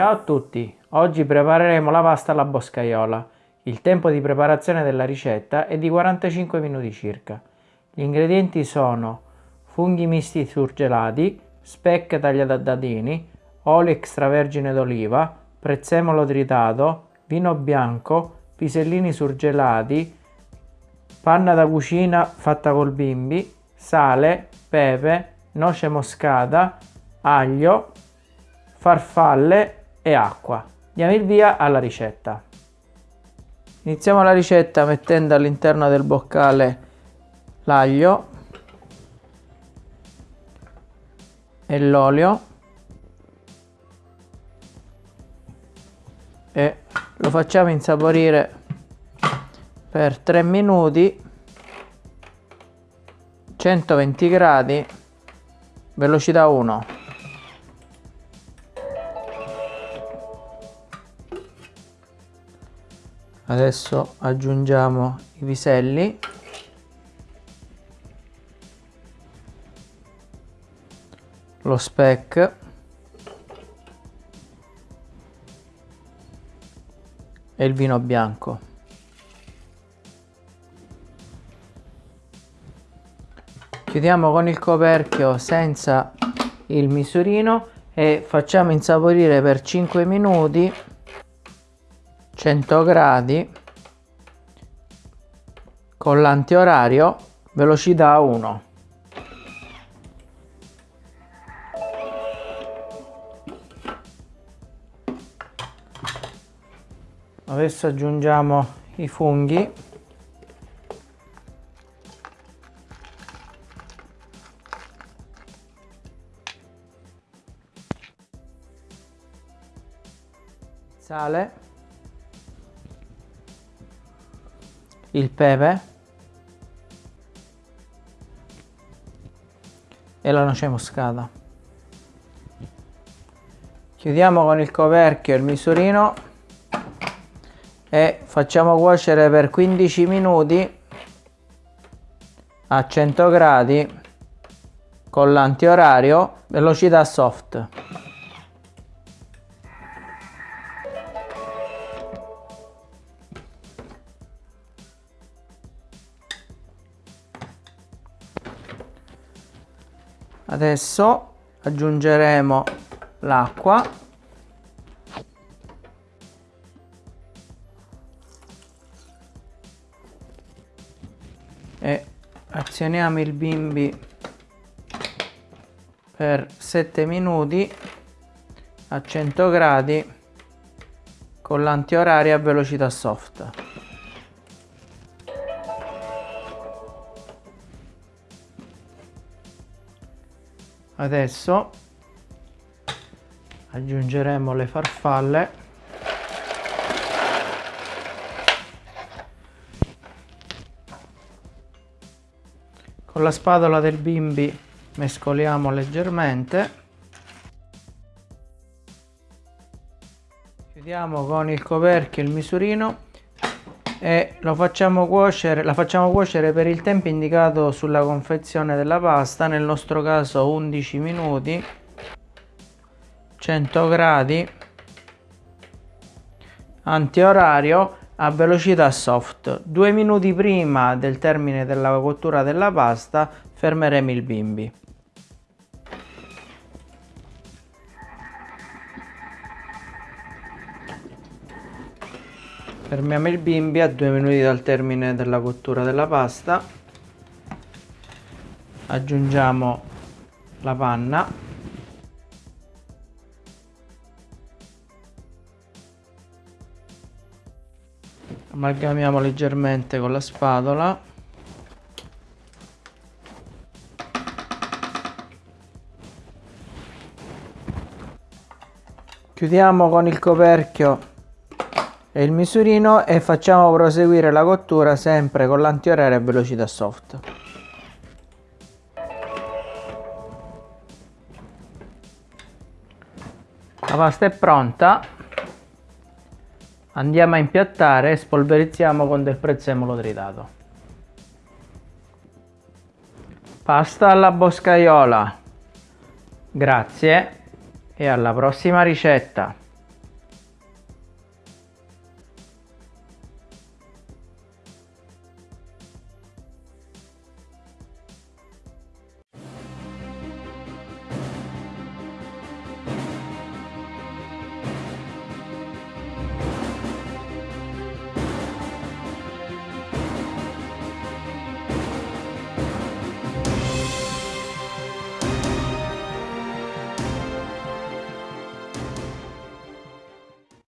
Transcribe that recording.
Ciao a tutti, oggi prepareremo la pasta alla boscaiola. Il tempo di preparazione della ricetta è di 45 minuti circa. Gli ingredienti sono funghi misti surgelati, speck tagliate a dadini, olio extravergine d'oliva, prezzemolo tritato, vino bianco, pisellini surgelati, panna da cucina fatta col bimbi, sale, pepe, noce moscata, aglio, farfalle e acqua. Diamo il via alla ricetta. Iniziamo la ricetta mettendo all'interno del boccale l'aglio e l'olio e lo facciamo insaporire per 3 minuti 120 gradi velocità 1 adesso aggiungiamo i piselli. Lo speck e il vino bianco. Chiudiamo con il coperchio senza il misurino e facciamo insaporire per 5 minuti 100 gradi con l'antiorario velocità 1 adesso aggiungiamo i funghi. Sale il pepe e la noce moscata. Chiudiamo con il coperchio il misurino e facciamo cuocere per 15 minuti a 100 gradi con l'antiorario velocità soft adesso aggiungeremo l'acqua. E azioniamo il bimbi per 7 minuti a 100 gradi con l'antioraria a velocità soft adesso aggiungeremo le farfalle. Con la spatola del bimbi mescoliamo leggermente. Chiudiamo con il coperchio il misurino e facciamo cuocere, la facciamo cuocere per il tempo indicato sulla confezione della pasta, nel nostro caso 11 minuti, 100 gradi, antiorario a velocità soft. Due minuti prima del termine della cottura della pasta fermeremo il bimbi. Fermiamo il bimbi a due minuti dal termine della cottura della pasta. Aggiungiamo la panna. Amalgamiamo leggermente con la spatola. Chiudiamo con il coperchio e il misurino e facciamo proseguire la cottura sempre con l'antiorario a velocità soft. La pasta è pronta, andiamo a impiattare e spolverizziamo con del prezzemolo tritato. Pasta alla boscaiola. Grazie e alla prossima ricetta.